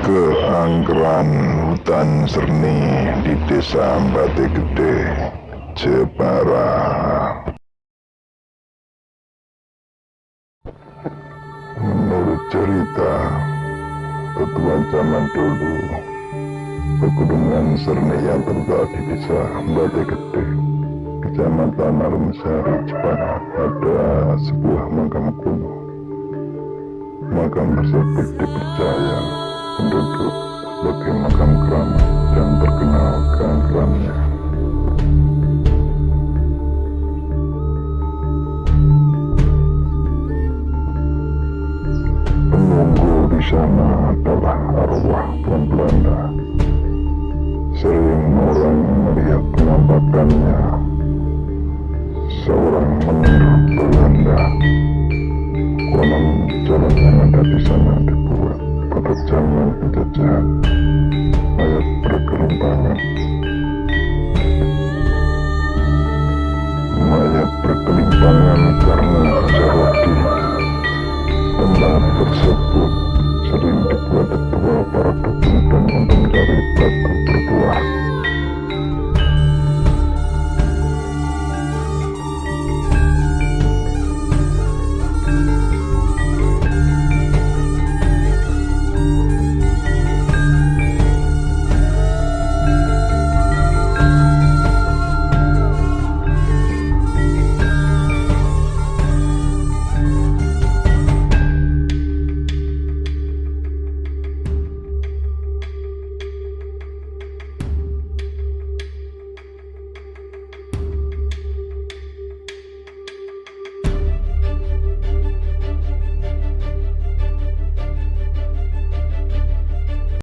keangkeran hutan serni di desa Bate Gede, Jepara. Menurut cerita tetua zaman dulu, pegunungan serni yang terletak di desa Bate Gede, kecamatan Arumsari, Jepara, ada sebuah makam kuno. Makam tersebut dipercaya sana adalah arwah pun Belanda. Sering orang melihat penampakannya seorang menara Belanda. Konon jalan yang ada di sana dibuat pada zaman penjajahan ayat bergerombangan